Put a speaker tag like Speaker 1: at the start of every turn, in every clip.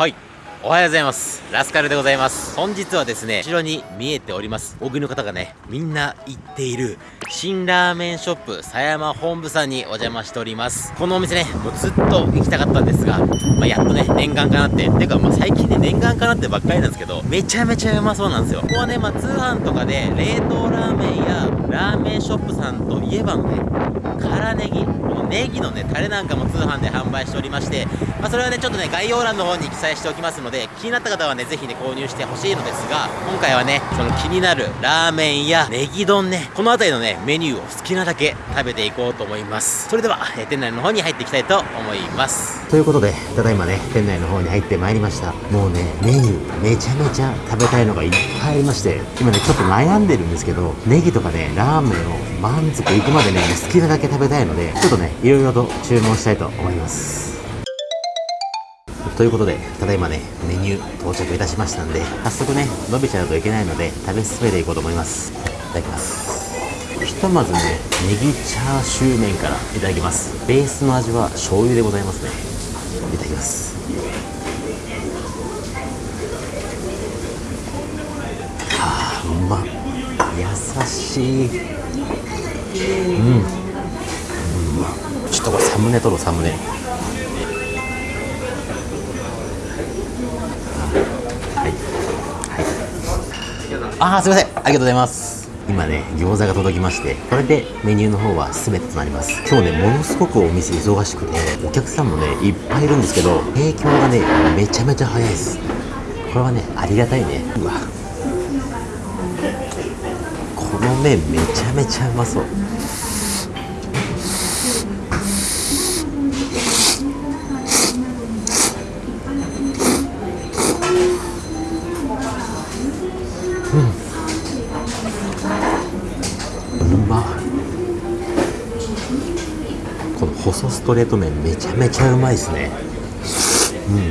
Speaker 1: はい。おはようございます。ラスカルでございます。本日はですね後ろに見えております。大食いの方がねみんな行っている新ラーメンショップ狭山本部さんにお邪魔しております。このお店ねもうずっと行きたかったんですが、まあ、やっとね念願かなって。てかまあ最近ね念願かなってばっかりなんですけどめちゃめちゃうまそうなんですよ。ここはねまあ通販とかで冷凍ラーメンやラーメンショップさんといえばのね辛ネギこのネギのねタレなんかも通販で販売しておりまして、まあ、それはねちょっとね概要欄の方に記載しておきますのでで気になった方はねぜひね購入してほしいのですが今回はねその気になるラーメンやネギ丼ねこの辺りのねメニューを好きなだけ食べていこうと思いますそれでは、え店内の方に入っていきたいと思います
Speaker 2: ということで、ただいまね、店内の方に入ってまいりました。もうね、メニューめちゃめちゃ食べたいのがいっぱいありまして、今ね、ちょっと悩んでるんですけど、ネギとかね、ラーメンを満足いくまでね、好きなだけ食べたいので、ちょっとね、いろいろと注文したいと思います。ということで、ただいまね、メニュー到着いたしましたんで、早速ね、伸びちゃうといけないので、食べ進めていこうと思います。いただきます。ひとまずね、ネギチャーシュー麺からいただきます。ベースの味は醤油でございますね。いただきます。はあ、うまっ。優しい。うん。うまっちょっとこれサムネ撮ろう、サムネ。ああ、すいません。ありがとうございます。今ね、餃子が届きまして、これでメニューの方は全てとなります。今日ね、ものすごくお店忙しくて、お客さんもね、いっぱいいるんですけど、提供がね、めちゃめちゃ早いです。これはね、ありがたいね。うわ。この麺めちゃめちゃうまそう。うん、うまこの細ストレート麺めちゃめちゃうまいですね。うん。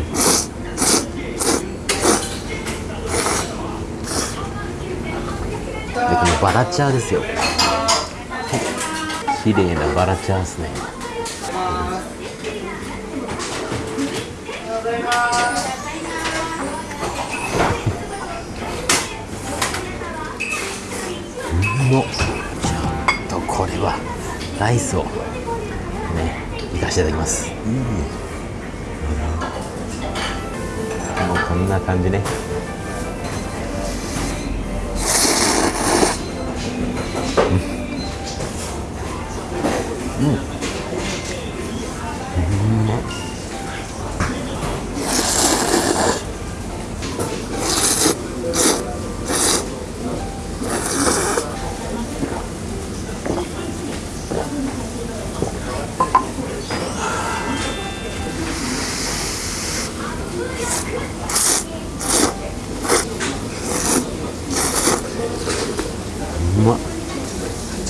Speaker 2: でこのバラチャーですよ。はい綺麗なバラチャーですね。おはようまっちょっとこれはライスをねいかせていただきます。うん。もうこんな感じね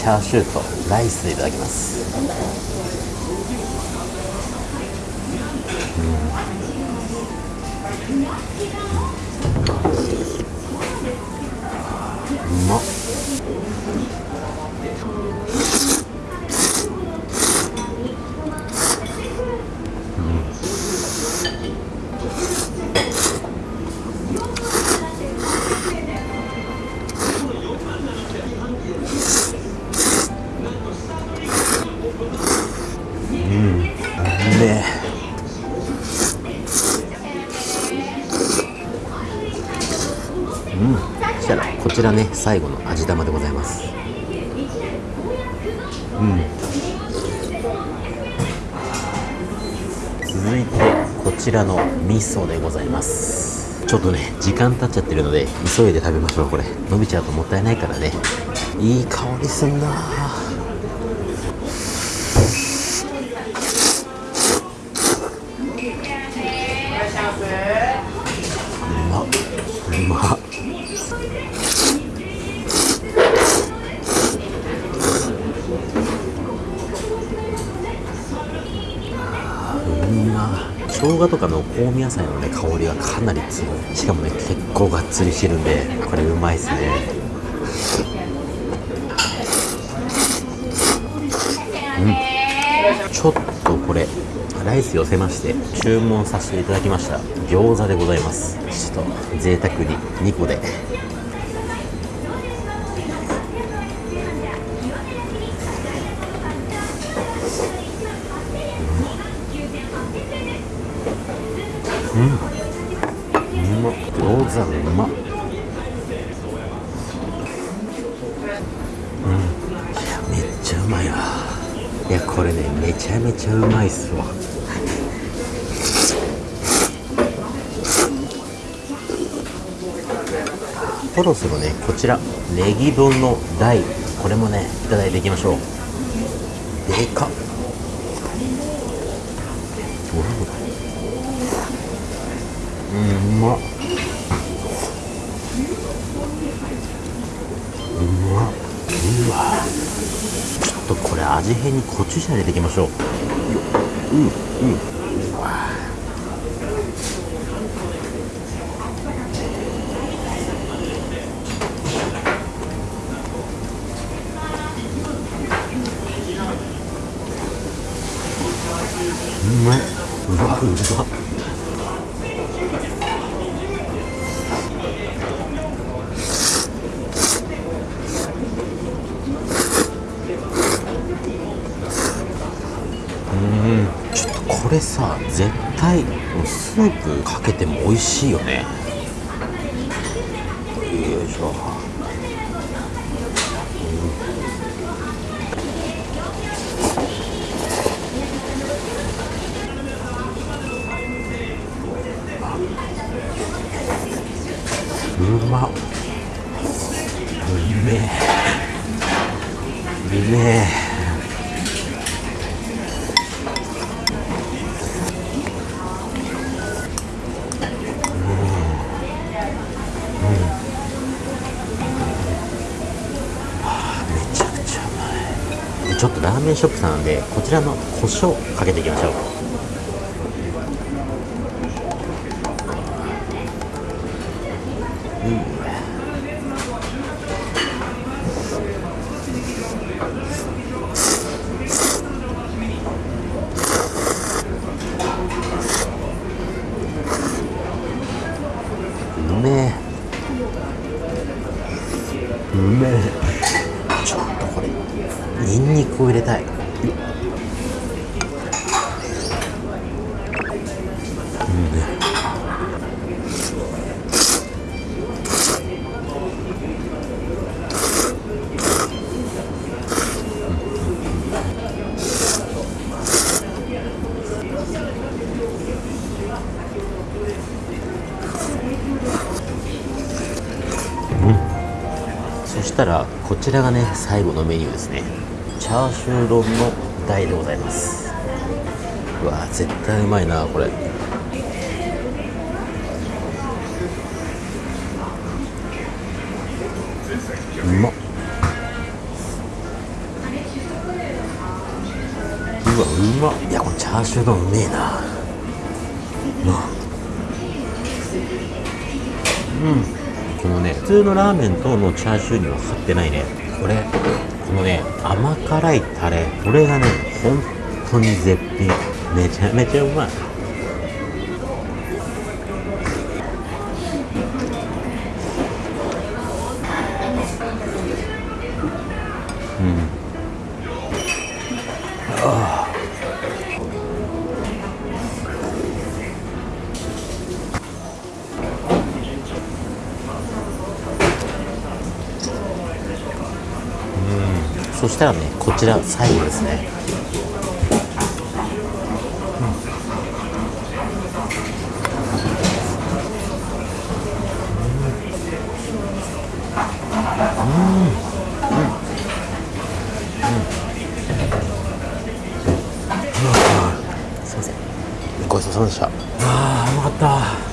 Speaker 2: ャーシューとライスでいただきます。うん。うまっ。ちらね最後の味玉でございます。うん。続いてこちらの味噌でございます。ちょっとね時間経っちゃってるので急いで食べましょうこれ。伸びちゃうともったいないからね。いい香りすんな生姜とかの香味野菜のね香りがかなり強い。しかもね結構がっつりしてるんでこれうまいっすね。うん。ちょっとこれライス寄せまして注文させていただきました。餃子でございます。ちょっと贅沢に2個で。餃子うまっうん。めっちゃうまいわ。いやこれねめちゃめちゃうまいっすわ。そろそろねこちらネギ丼の大これもねいただいていきましょう。でかっ。うんうまっうまっうわ。ちょっとこれ味変にコチュジャン入れていきましょう。うんうん。うわうまいうわうまっちょっとこれさ絶対もうスープかけても美味しいよね。よいしょ。うまっ。うめえ。うめえ。ちょっとラーメンショップさんなんでこちらの胡椒かけていきましょうめえうめえちょっとこれを入れたい。うん。ね。そしたらこちらがね最後のメニューですねチャーシュー丼の大でございます。うわ絶対うまいなこれ。うまっ。うわうまっ。いやこれチャーシュー丼うめえな。うわこのね普通のラーメンとのチャーシューには張ってないね。これ。このね甘辛いタレこれがね本当に絶品。めちゃめちゃうまい。そしたらねこちら最後ですね。うん。うん。うん。すいません。ごちそうさまでした。あーうまかった。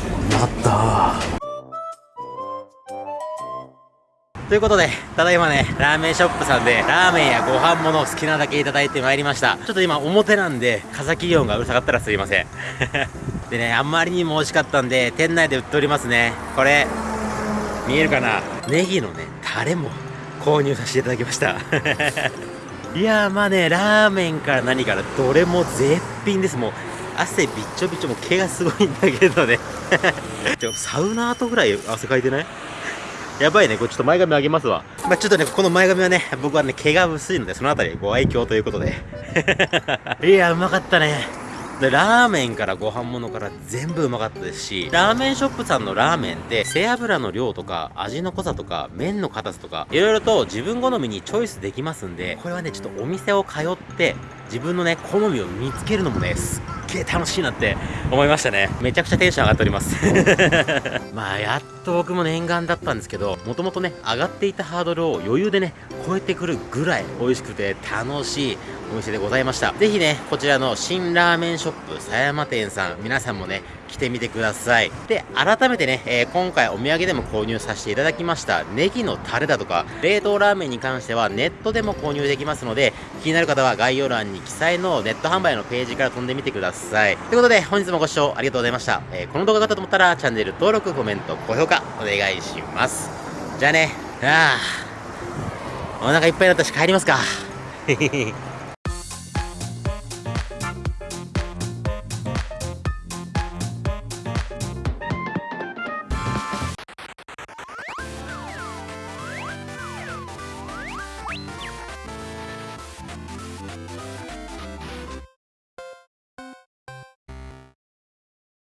Speaker 1: ということで、ただいまね、ラーメンショップさんで、ラーメンやご飯もの好きなだけいただいてまいりました。ちょっと今表なんで、風切り音がうるさかったらすいません。でね、あんまりにも美味しかったんで、店内で売っておりますね。これ、見えるかな？ネギのね、タレも購入させていただきました。いやーまあね、ラーメンから何からどれも絶品です。もう、汗びっちょびちょも毛がすごいんだけどね でもサウナ後ぐらい汗かいてない？やばいね、これちょっと前髪上げますわ。まあ、ちょっとね、この前髪はね、僕はね、毛が薄いので、そのあたりご愛嬌ということで。いや、うまかったね。で、ラーメンからご飯物から全部うまかったですし、ラーメンショップさんのラーメンって背脂の量とか味の濃さとか麺の硬さとか、いろいろと自分好みにチョイスできますんで、これはね、ちょっとお店を通って自分のね、好みを見つけるのもね、すっげえ楽しいなって思いましたね。めちゃくちゃテンション上がっております。まあ、やっと僕も念願だったんですけど、もともとね、上がっていたハードルを余裕でね、超えてくるぐらい美味しくて楽しいお店でございました。ぜひね、こちらの新ラーメンショップ狭山店さん、皆さんもね、来てみてください。で、改めてね、えー、今回お土産でも購入させていただきましたネギのタレだとか、冷凍ラーメンに関してはネットでも購入できますので、気になる方は概要欄に記載のネット販売のページから飛んでみてください。ということで、本日もご視聴ありがとうございました。えー、この動画が良かったと思ったら、チャンネル登録、コメント、高評価、お願いします。じゃあね、ああ、お腹いっぱいになったし帰りますか。